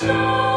show.